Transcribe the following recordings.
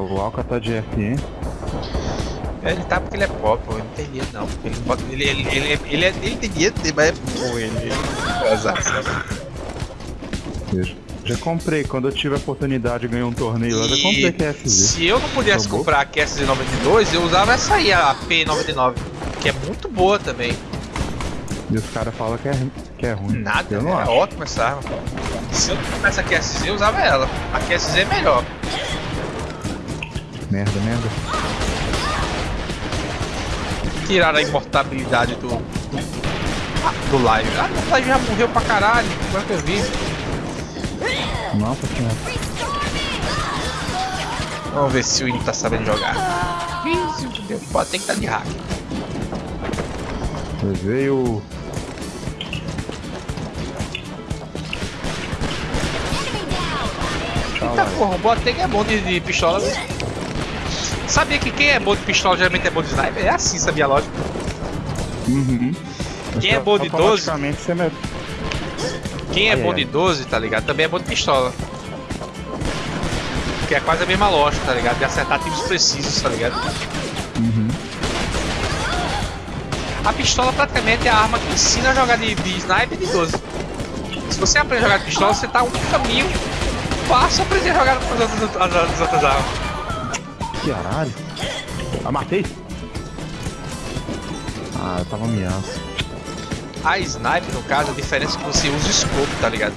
Ué, o tá de FN. Ele tá porque ele é pobre, pô. Eu não tem dinheiro não. Ele, pode- ele, ele, ele, ele, é- ele tem dinheiro, mas é bom ele. ele? Veja. Já comprei, quando eu tive a oportunidade de ganhar um torneio lá, já comprei QSZ. se eu não pudesse Acabou. comprar a QS92, eu usava essa aí, a P99, que é muito boa também. E os caras falam que é, que é ruim. Nada, eu não é acho. ótima essa arma. Se eu não tivesse a QSZ, eu usava ela. A QSZ é melhor. Merda, merda. Tiraram a imortabilidade do. Do live. Ah, o live já morreu pra caralho. Agora que eu vi. Nossa senhora. Vamos ver se o Ino tá sabendo jogar. Fudeu. Pode ter que estar de hack. Veio. Tchau, Eita live. porra, o Boateng é bom de, de pistola. Sabia que quem é bom de pistola geralmente é bom de sniper? É assim, sabia a lógica. Uhum. Quem é bom de 12? Automaticamente você me... Quem é bom ai. de 12, tá ligado? Também é bom de pistola. Que é quase a mesma lógica, tá ligado? De acertar tiros precisos, tá ligado? Uhum. A pistola praticamente é a arma que ensina a jogar de, de sniper e de 12. Se você aprende a jogar de pistola, você tá um caminho fácil aprender a jogar com as outras, as, as outras armas. Caralho. Ah, matei? Ah, eu tava miado. A sniper, no caso, a diferença é que você usa o scope, tá ligado?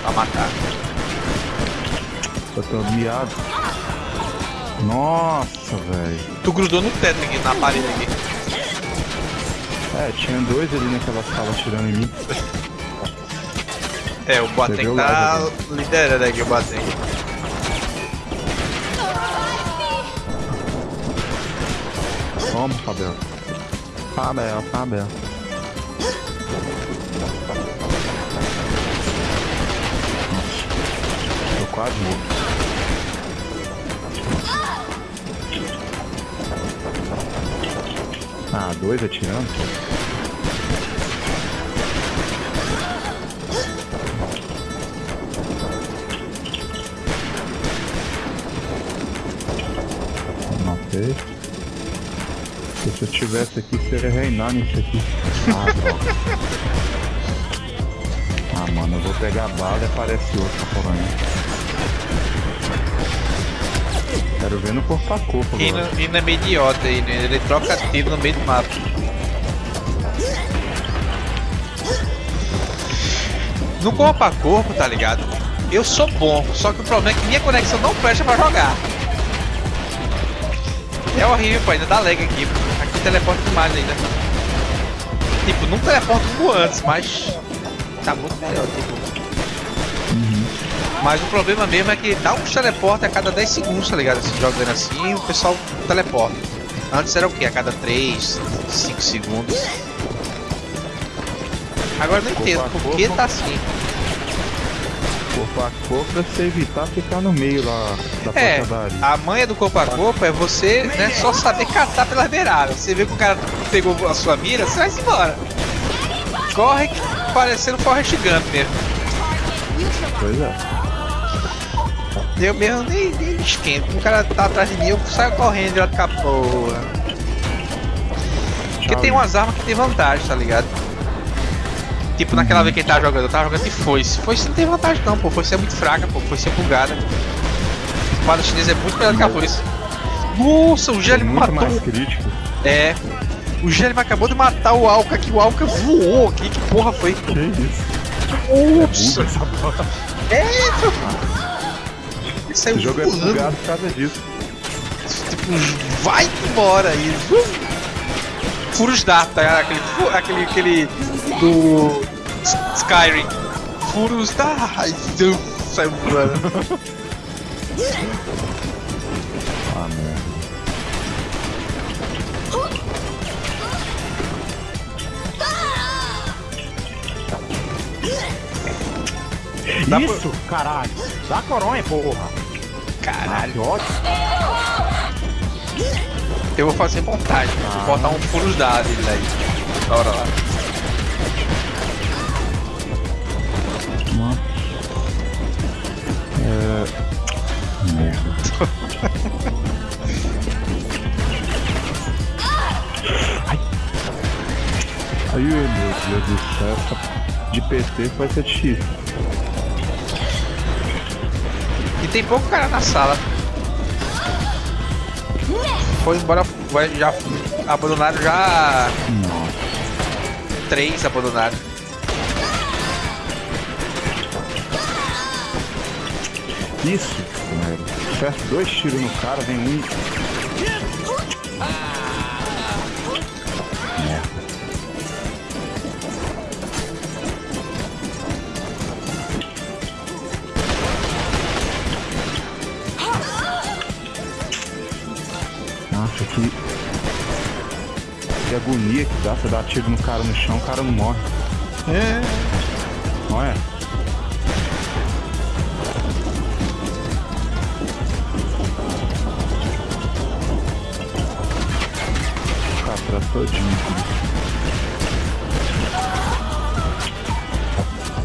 Pra matar. Eu tô miado. Nossa, velho. Tu grudou no teto aqui, na parede aqui. É, tinha dois ali naquela sala tirando em mim. É, o Boateng tá liderando aqui, o Boateng. Fabel, Fabel. Nossa. Tô quase morto. Ah, dois atirando? Matei. Se eu tivesse aqui, seria reinar nisso aqui. Ah, droga. Ah, mano, eu vou pegar a bala e aparece outro pra correr. Quero ver no corpo a corpo E agora. não é meio idiota aí, né? Ele troca tiro no meio do mapa. No corpo a corpo, tá ligado? Eu sou bom, só que o problema é que minha conexão não presta pra jogar. É horrível, pô, ainda dá lag aqui. Aqui teleporta demais ainda. Tipo, não teleporta como antes, mas tá muito melhor, tipo. Mas o problema mesmo é que dá um teleporte a cada 10 segundos, tá ligado? Assim, jogando assim, o pessoal teleporta. Antes era o que? A cada 3, 5 segundos. Agora não entendo por que tá assim. Corpo a corpo pra você evitar ficar no meio lá da É, porcadaria. a manha do corpo a corpo é você né, só saber catar pelas beiradas. Você vê que o cara pegou a sua mira, você vai embora. Corre parecendo Forrest Gump mesmo. Pois é. Eu mesmo nem, nem me esquento. O cara tá atrás de mim, eu saio correndo direto com a porra. Porque tem umas armas que tem vantagem, tá ligado? Tipo naquela vez que ele tava jogando, eu tava jogando de foice. Foice não tem vantagem não, pô. Foice é muito fraca, pô. Foice é bugada. A espada chinesa é muito melhor do que a foice. Nossa, o muito matou. mais crítico. É. O Gelli acabou de matar o Alka aqui. O Alka voou aqui. Que porra foi? Que isso? Ups. Buga essa porra. É, meu. Ele saiu Esse jogo é voando. bugado por causa disso. Tipo, vai embora aí. Furos data, aquele, fu- aquele, aquele do Skyrim. Furos da. Ai, Deus, saiu voando. Ah, merda. Dá Isso, caralho. Dá coronha, porra. Caralho. Ótimo. Eu vou fazer montagem, vou botar um furos da dele aí. Da hora lá. Aí, meu Deus do céu, de PT vai ser difícil. E tem pouco cara na sala. Foi embora, vai- já abandonaram já Nossa. três abandonaram. Isso, Acerta dois tiros no cara, vem um. Merda. Nossa, que. Que agonia que dá, você dá tiro no cara no chão, o cara não morre. É. Não é? Atrás todinho.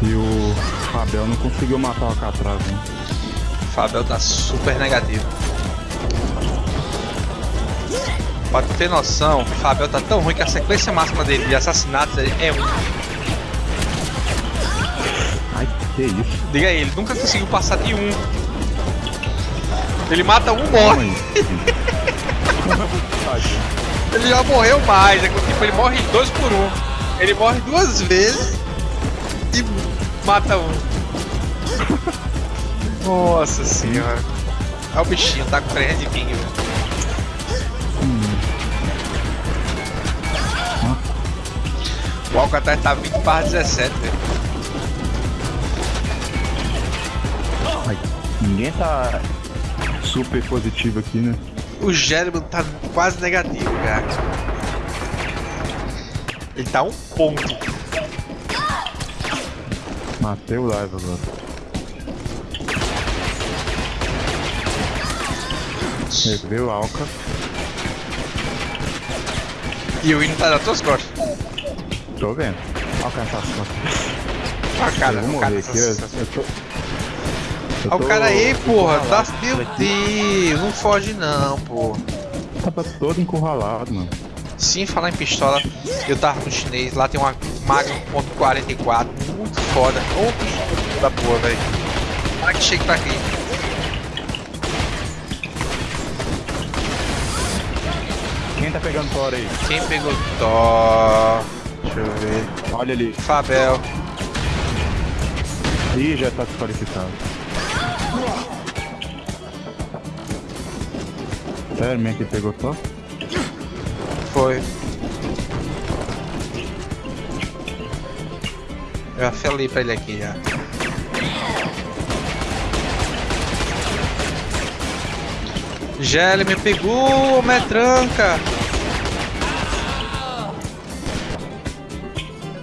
E o Fabel não conseguiu matar o Alcatraz, né? Fabel tá super negativo. Pra tu ter noção, o Fabel tá tão ruim que a sequência máxima dele de assassinatos é um. Ai, que isso? Diga aí, ele nunca conseguiu passar de um. Ele mata um, morre. Ele já morreu mais. É que, tipo, ele morre dois por um. Ele morre duas vezes e mata um. Nossa senhora. Olha o bichinho, tá com 300 de ping, velho. O Alcatraz tá 20 para 17, velho. Ninguém tá super positivo aqui, né? O Jeremy tá quase negativo, cara. Ele tá um ponto. Matei o live agora. Reveu o Alca. E o hino tá nas tuas costas. Tô vendo. Alcançar as costas. Ah, cara, eu vou o morrer cara, aqui. Eu, eu tô... Olha o tô cara aí, porra. Tá, meu aqui. Deus, não foge não, porra. Tava todo encurralado, mano. Sim, falar em pistola, eu tava no chinês, lá tem uma Magnum .44, muito foda. Ô, pistola da porra, velho. Para que chegue pra aqui. Quem tá pegando fora aí? Quem pegou Tó? Deixa eu ver. Olha ali. Fabel. Ih, já tá desqualificado. Sério, mesmo que pegou só? Foi. Eu já falei pra ele aqui já. Gelli me pegou, metranca.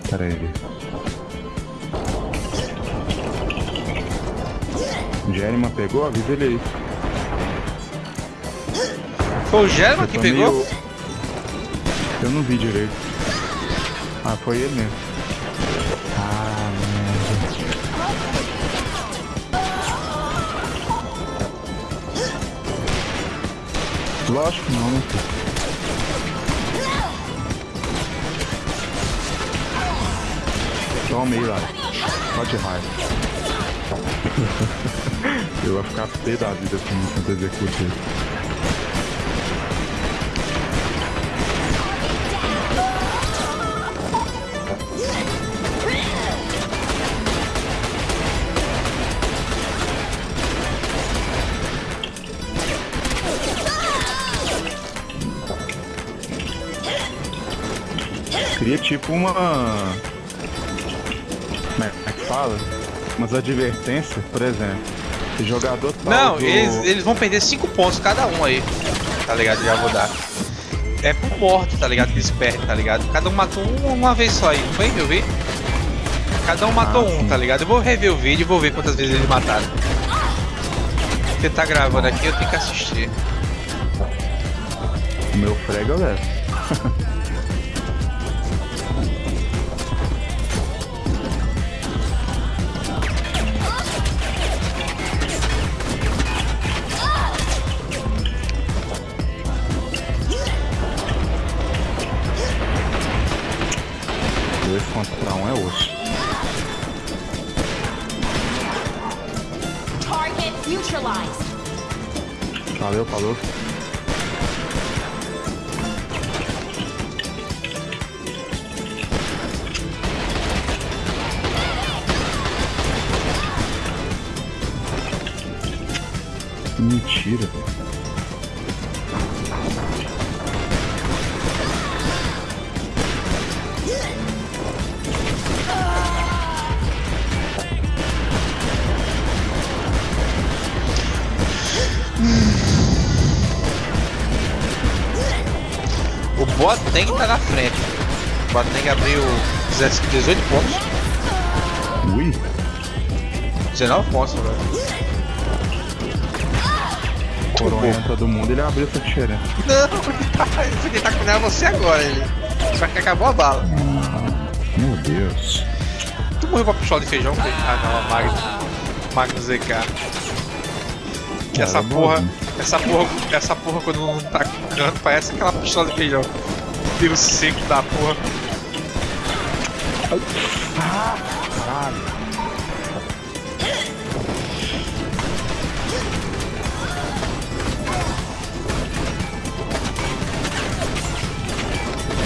Pera aí. Jerima pegou? Avisa ele aí. Foi o Gelman Eu que tô pegou? meio- Eu não vi direito. Ah, foi ele mesmo. Ah, merda. Lógico que não, né? Toma aí, lá. Pode raiva. Eu vou ficar pé da vida assim enquanto eu Cria tipo uma. Como é que fala? Umas advertências, por exemplo. O jogador tal Não, do- eles, eles vão perder 5 pontos cada um aí. Tá ligado? Já vou dar. É por morte, tá ligado? Que eles perdem, tá ligado? Cada um matou um uma vez só aí, não foi, eu vi? Cada um matou Ah, um, sim. tá ligado? Eu vou rever o vídeo e vou ver quantas vezes eles mataram. Porque tá gravando aqui, eu tenho que assistir. O meu frega eu Boateng tá na frente. O Boateng abriu 18 pontos. Ui, 19 pontos, velho. coronha todo mundo, ele abriu essa diferença. Não, ele tá, ele tá com você agora, ele. Só que acabou a bala. Meu Deus. Tu morreu com a pistola de feijão? Ah não, a Magno. Magno ZK. Que essa Cara, porra, bonzinho. Essa porra, essa porra quando não tá com canto, parece aquela pistola de feijão. Tiro seco da porra. Caralho.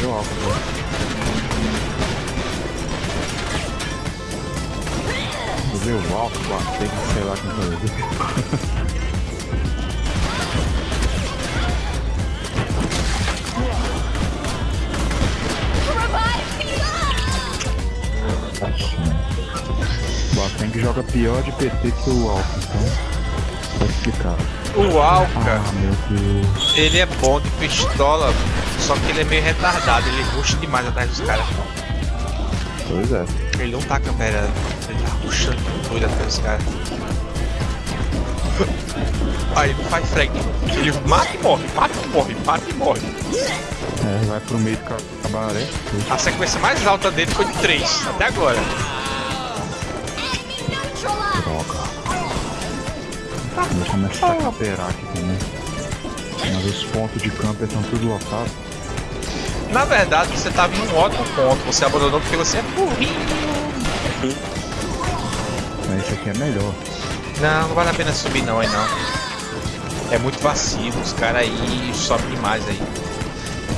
Meu óculos. O álcool, bater que sei lá quem foi. Joga pior de PT que o álcool, então. Tá explicado. O Alka, Ah, meu Deus. ele é bom de pistola, só que ele é meio retardado, ele ruxa demais atrás dos caras. Pois é. Ele não tá camperando, ele tá ruxando doido atrás dos caras. Aí não faz frag. Ele mata e morre, mata e morre, mata e morre. É, vai pro meio do cabaré. A sequência mais alta dele foi de 3, até agora. Droga. Vou começar a camperar aqui também. Mas os pontos de camper estão tudo lotados. Na verdade, você tava em um ótimo ponto, você abandonou porque você é burrinho. Mas esse aqui é melhor. Não, não vale a pena subir não aí não. É muito vacilo, os caras aí sobem demais aí.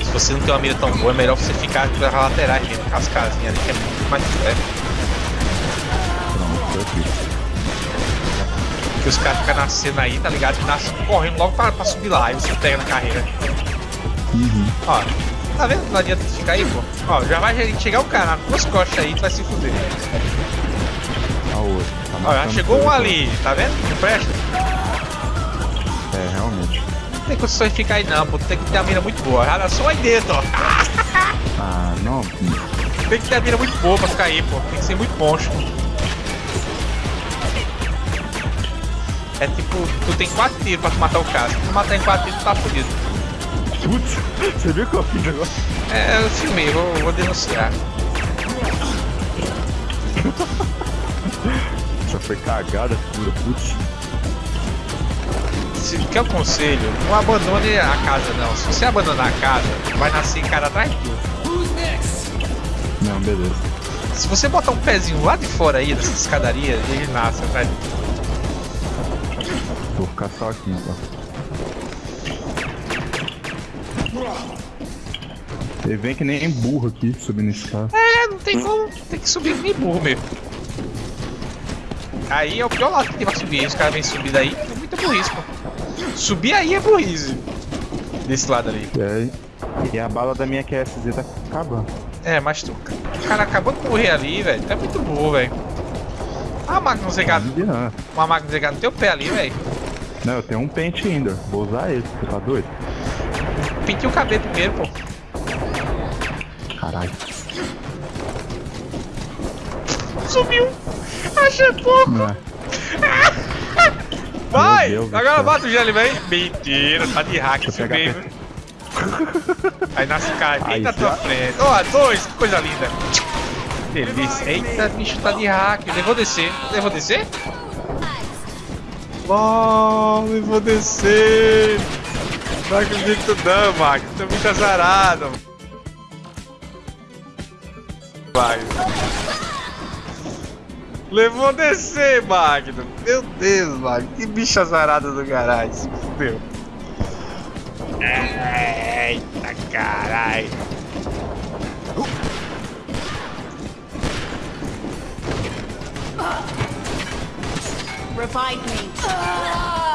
Se você não tem uma mira tão boa, é melhor você ficar pelas laterais mesmo, com as casinhas ali, que é muito mais perto. Tô aqui. Porque os caras ficam nascendo aí, tá ligado? Nascem correndo logo pra, pra subir lá, aí você pega na carreira. Uhum. Ó, tá vendo? Não adianta ficar aí, pô. Ó, já vai chegar um cara nas duas costas aí, tu vai se fuder. A outra. Tá Ó, já chegou um ali, tá vendo? Não presta. É, realmente. Não tem condições de ficar aí não, pô. Tem que ter uma mira muito boa. Já só aí dentro, ó. Ah, não. Tem que ter a mira muito boa pra ficar aí, pô. Tem que ser muito monstro. É tipo, tu tem quatro tiros pra tu matar o cara. Se tu matar em quatro tiros, tu tá fudido. Putz, você viu que eu fiz agora? É, eu filmei, vou, vou denunciar. Essa foi cagada pura, putz. Se quer o conselho, não abandone a casa não. Se você abandonar a casa, vai nascer cara atrás de tu. Não, beleza. Se você botar um pezinho lá de fora aí dessa escadaria, ele nasce atrás de tu. Vou ficar só aqui então. Ele vem que nem burro aqui subindo esse carro. É, não tem como, tem que subir nem burro mesmo. Aí é o pior lado que tem pra subir. Os caras vêm subir daí, é muita burrice, pô. Subir aí é burrice. Desse lado ali. E, aí, e a bala da minha QSZ tá acabando. É, mas tu. O cara acabou de morrer ali, velho. É muito burro, velho. Ah, Magnum Zegado. Não, Uma Magnum Zegado no teu pé ali, velho. Não, eu tenho um pente ainda. Vou usar ele. Você tá doido? Pinte o cabelo primeiro, pô. Caralho. Subiu. Achei pouco. É. Vai! Deus Agora bota o gelo, vem. Mentira, tá de hack esse mesmo. Aí nasce cara bem na tua frente. Ó, dois, que coisa linda. Delícia. Eita, bicho tá de hack. Eu vou descer. Eu vou descer? Eu vou descer. Não acredito não, Max. Tô muito azarado. Vai. Levou descer, Magno. Meu Deus, Magno. Que bicho azarado do garagem. Se fudeu. Eita, caralho. Revive me. Ah!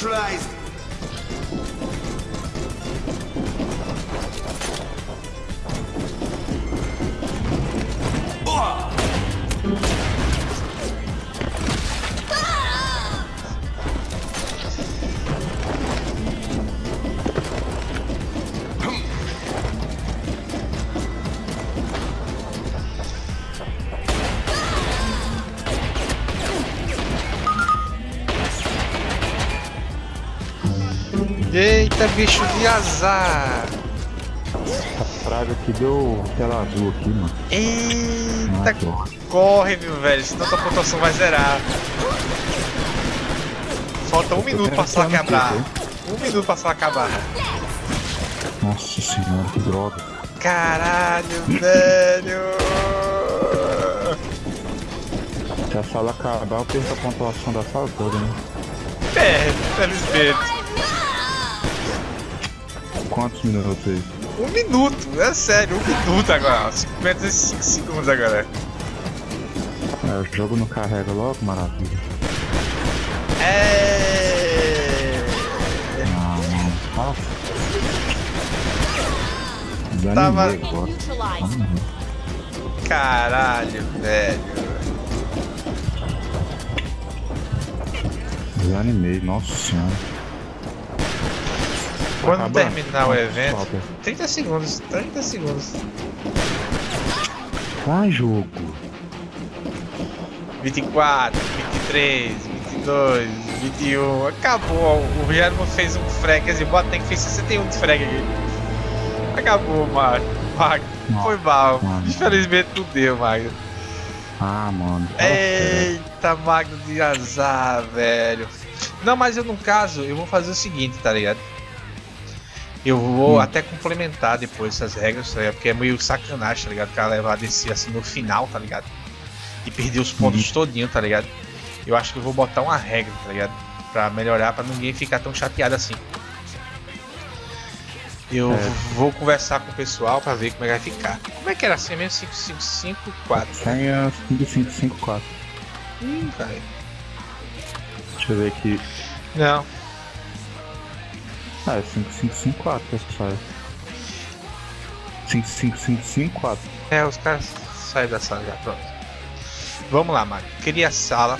Neutralized. Eita, bicho de azar. Essa praga aqui deu tela azul aqui, mano. Eita, Ah, corre, meu velho, senão tua pontuação vai zerar. Falta um minuto pra só aqui, Um minuto pra só acabar. Nossa senhora, que droga. Caralho, velho. Se a sala acabar, eu perco a pontuação da sala toda, né? É, felizmente. Quantos minutos aí? Um minuto, é sério, um minuto agora. 55 segundos agora. É, o jogo não carrega logo, maravilha. É. Ah, Tava-. Caralho, velho. Desanimei, nossa senhora. Quando terminar o evento. falta? 30 segundos, 30 segundos. Vai, jogo. 24, 23, 22, 21. Acabou. O Guilherme fez um frag, quer dizer, o Boateng fez 61 de frag aqui. Acabou, Magno. Magno. Foi mal. mano. Infelizmente não deu, Magno. Ah, mano. sério. Eita, Magno de azar, velho. Não, mas eu no caso, eu vou fazer o seguinte, tá ligado? Eu vou Hum. até complementar depois essas regras, tá? Porque é meio sacanagem, tá ligado? O cara levar a DC assim no final, tá ligado? E perder os pontos todinho, tá ligado? Eu acho que eu vou botar uma regra, tá ligado? Pra melhorar, pra ninguém ficar tão chateado assim. Eu É. vou conversar com o pessoal pra ver como é que vai ficar. Como é que era assim mesmo? 5554. Tem a 5554. Ih, velho. Deixa eu ver aqui. Não, Ah, é 5554 que essa sai. 55554. É, os caras saem da sala já, pronto. Vamos lá, Mário. Cria a sala.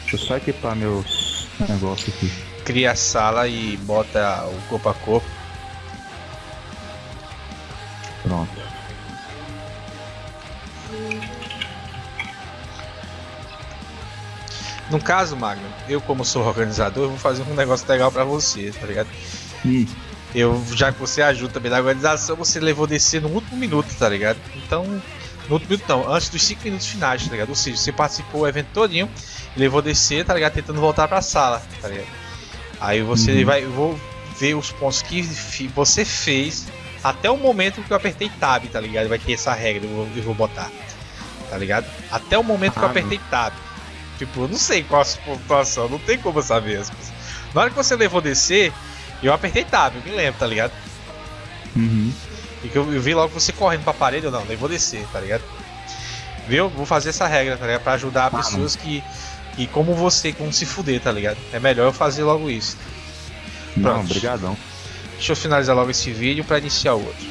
Deixa eu só equipar meus negócios aqui. cria a sala e bota o corpo a corpo. No caso, Magno, eu como sou organizador, vou fazer um negócio legal pra você, tá ligado? Hum, Eu, já que você ajuda também na organização, você levou descer no último minuto, tá ligado? Então, no último minuto não, antes dos 5 minutos finais, tá ligado? Ou seja, você participou do evento todinho levou descer, tá ligado? Tentando voltar pra sala, tá ligado? Aí você Uhum. vai, eu vou ver os pontos que você fez até o momento que eu apertei Tab, tá ligado? Vai ter essa regra, eu vou, eu vou botar, tá ligado? Até o momento que eu Ah, apertei Tab. Tipo, eu não sei qual a sua pontuação, não tem como eu saber. Na hora que você levou descer, eu apertei Tab, eu me lembro, tá ligado? uhum. E que eu, eu vi logo você correndo pra parede, eu não, nem vou descer, tá ligado? Viu? Vou fazer essa regra, tá ligado? Pra ajudar Ah, pessoas que, que, como você, como se fuder, tá ligado? É melhor eu fazer logo isso. Não, Pronto. brigadão. Deixa eu finalizar logo esse vídeo pra iniciar o outro.